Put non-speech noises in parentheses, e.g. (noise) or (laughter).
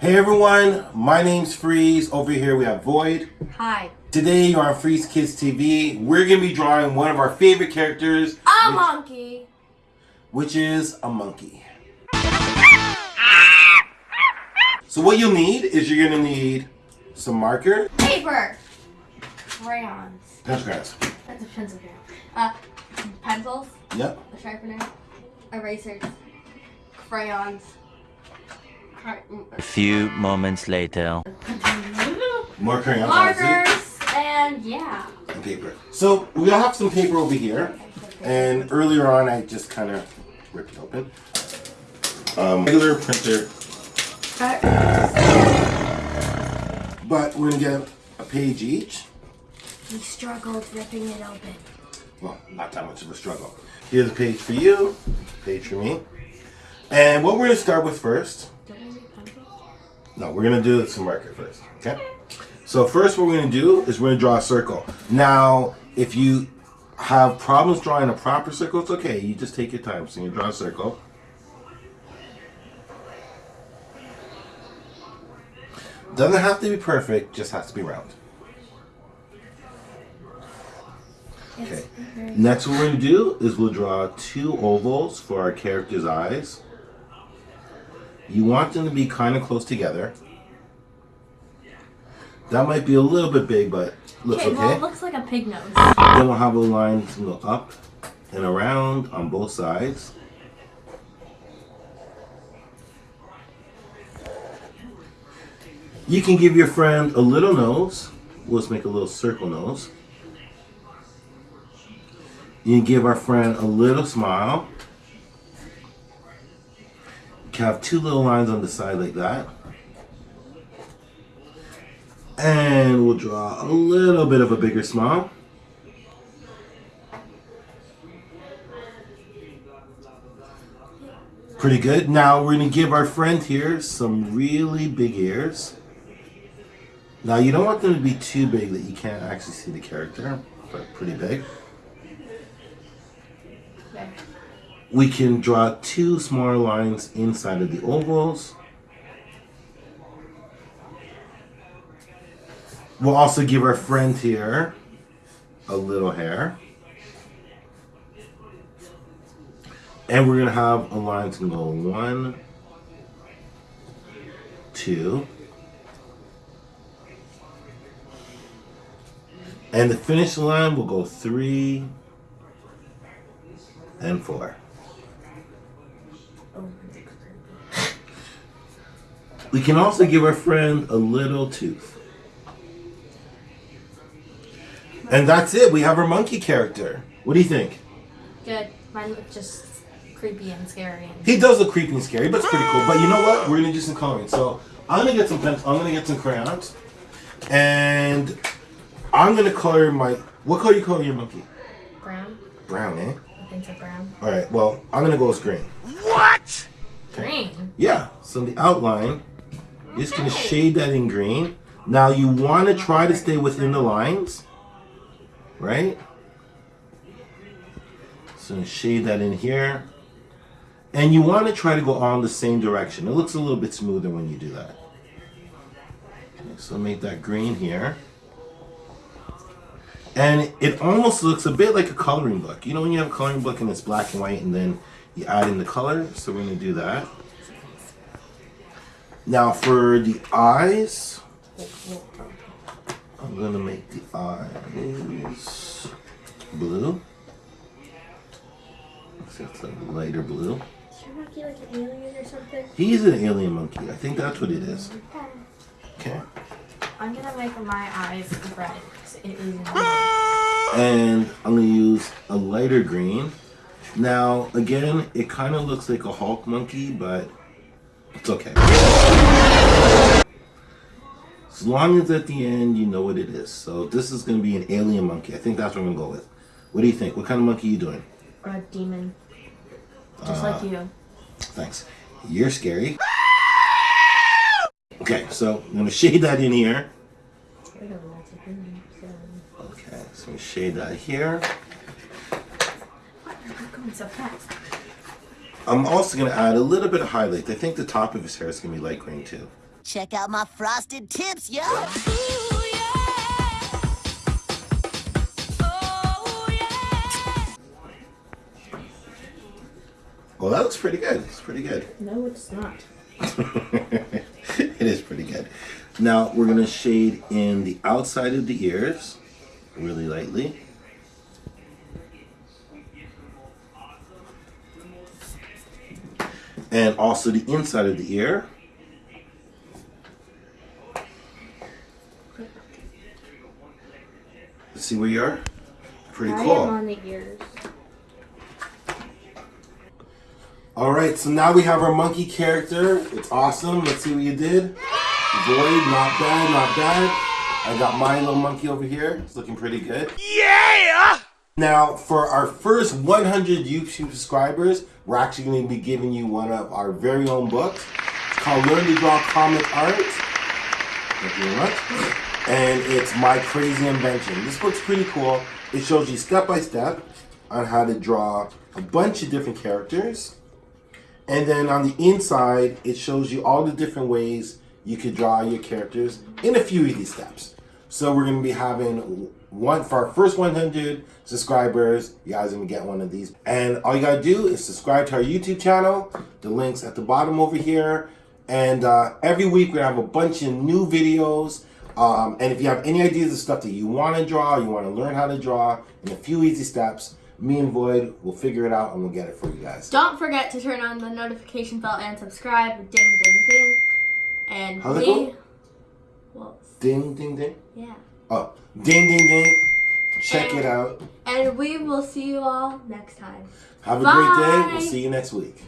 Hey everyone, my name's Freeze. Over here we have Void. Hi. Today you're on Freeze Kids TV. We're gonna be drawing one of our favorite characters, A which, monkey. which is a monkey. So what you'll need is you're gonna need some marker, Paper. Crayons. pencil crayons. That's a pencil crayon. Uh, pencils. Yep. A sharpener. Erasers. Crayons. Cray- A few moments later. More crayons. Markers. And yeah. And paper. So we have some paper over here, and earlier on I just kind of ripped it open. Um, regular printer But we're gonna get a page each. We struggled ripping it open. Well, not that much of a struggle. Here's a page for you, page for me. And what we're gonna start with first, no, we're gonna do some marker first, okay? So first what we're gonna do is we're gonna draw a circle. Now, if you have problems drawing a proper circle, it's okay. You just take your time. So you draw a circle. Doesn't have to be perfect, just has to be round. Okay. Next, what we're going to do is we'll draw two ovals for our character's eyes. You want them to be kind of close together. That might be a little bit big, but looks Okay, okay. well, it looks like a pig nose. Then we'll have a line to go up and around on both sides. You can give your friend a little nose. Let's make a little circle nose. You can give our friend a little smile. Have two little lines on the side like that. And we'll draw a little bit of a bigger smile. Pretty good. Now we're going to give our friend here some really big ears. Now you don't want them to be too big that you can't actually see the character, but pretty big. Okay. We can draw two smaller lines inside of the ovals. We'll also give our friend here a little hair. And we're going to have a line to go one, two, and the finish line will go three and four. We can also give our friend a little tooth. And that's it. We have our monkey character. What do you think? Good. Mine looked just creepy and scary. And He does look creepy and scary, but it's pretty cool. But you know what? We're gonna do some coloring. So I'm gonna get some pens. I'm gonna get some crayons, and I'm gonna color my. What color you color your monkey? brown. Brown, eh? I think so. Brown. All right. Well, I'm gonna go with green. What? Green. Yeah. So the outline, you're just gonna shade that in green. Now you want to try to stay within the lines, right? So shade that in here. And you want to try to go all in the same direction. It looks a little bit smoother when you do that. Okay, so make that green here. And it almost looks a bit like a coloring book. You know when you have a coloring book and it's black and white and then you add in the color? So we're going to do that. Now for the eyes, I'm going to make the eyes blue. It's a lighter blue. Is your monkey like an alien or something? He's an alien monkey. I think that's what it is. Okay. I'm gonna make my eyes red. 'cause It is. (laughs) And I'm to use a lighter green. Now, again, it kind of looks like a Hulk monkey, but it's okay. As long as at the end you know what it is. So this is going to be an alien monkey. I think that's what I'm going to go with. What do you think? What kind of monkey are you doing? A demon. Just uh, like you. Thanks. You're scary. Okay, so I'm going to shade that in here. We're doing lots of demons, so- Okay, so shade that here. What? You're going so fast. I'm also going to add a little bit of highlight. I think the top of his hair is going to be light green too. Check out my frosted tips, yo. Oh ooh yeah! Well, that looks pretty good. It's pretty good. No, it's not. (laughs) it is pretty good. Now we're gonna shade in the outside of the ears, really lightly. And also the inside of the ear. Let's see where you are? Pretty I cool. am on the ears. All right, so now we have our monkey character. It's awesome. Let's see what you did. Void, not bad, not bad. I got my little monkey over here. It's looking pretty good. Yeah! Now, for our first 100 YouTube subscribers, we're actually going to be giving you one of our very own books. It's called Learn to Draw Comic Art. Thank you very much. And it's My Crazy Invention. This book's pretty cool. It shows you step by step on how to draw a bunch of different characters. And then on the inside, it shows you all the different ways you could draw your characters in a few easy steps. So we're going to be having one for our first 100 subscribers. You guys are going to get one of these. And all you got to do is subscribe to our YouTube channel. The link's at the bottom over here. And uh, every week we have a bunch of new videos. Um, and if you have any ideas of stuff that you want to draw, you want to learn how to draw in a few easy steps, me and Void will figure it out and we'll get it for you guys. Don't forget to turn on the notification bell and subscribe. Ding, ding, ding. And How's we. Ding, ding, ding. yeah. Oh, ding, ding, ding. Check And- it out. And we will see you all next time. Have a great day. Bye. We'll see you next week.